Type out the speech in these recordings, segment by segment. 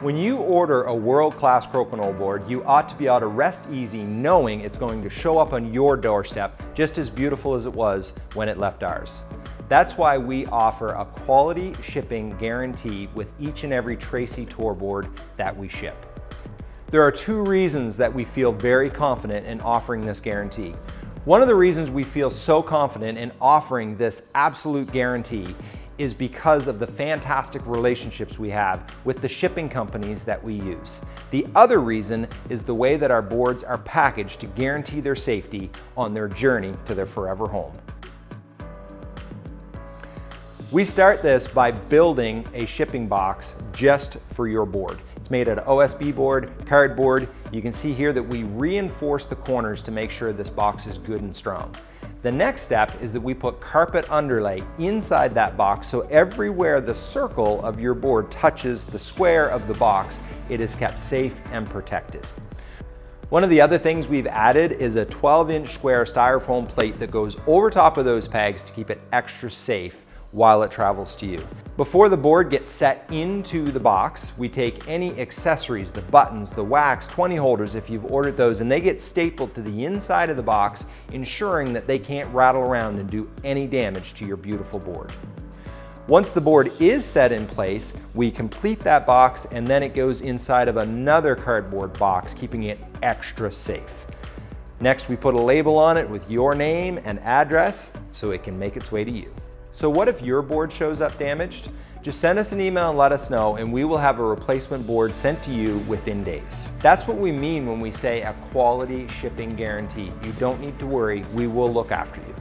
When you order a world-class Crokinole board, you ought to be able to rest easy knowing it's going to show up on your doorstep just as beautiful as it was when it left ours. That's why we offer a quality shipping guarantee with each and every Tracey Tour board that we ship. There are two reasons that we feel very confident in offering this guarantee. One of the reasons we feel so confident in offering this absolute guarantee is because of the fantastic relationships we have with the shipping companies that we use. The other reason is the way that our boards are packaged to guarantee their safety on their journey to their forever home. We start this by building a shipping box just for your board. It's made out of OSB board, cardboard. You can see here that we reinforce the corners to make sure this box is good and strong. The next step is that we put carpet underlay inside that box so everywhere the circle of your board touches the square of the box, it is kept safe and protected. One of the other things we've added is a 12 inch square styrofoam plate that goes over top of those pegs to keep it extra safe while it travels to you. Before the board gets set into the box, we take any accessories, the buttons, the wax, 20 holders if you've ordered those, and they get stapled to the inside of the box, ensuring that they can't rattle around and do any damage to your beautiful board. Once the board is set in place, we complete that box and then it goes inside of another cardboard box, keeping it extra safe. Next, we put a label on it with your name and address so it can make its way to you. So what if your board shows up damaged? Just send us an email and let us know and we will have a replacement board sent to you within days. That's what we mean when we say a quality shipping guarantee. You don't need to worry, we will look after you.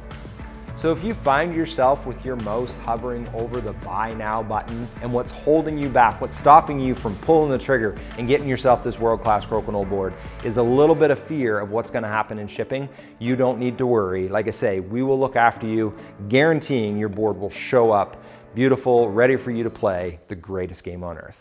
So if you find yourself with your mouse hovering over the buy now button and what's holding you back, what's stopping you from pulling the trigger and getting yourself this world-class crokinole board is a little bit of fear of what's gonna happen in shipping, you don't need to worry. Like I say, we will look after you, guaranteeing your board will show up beautiful, ready for you to play the greatest game on earth.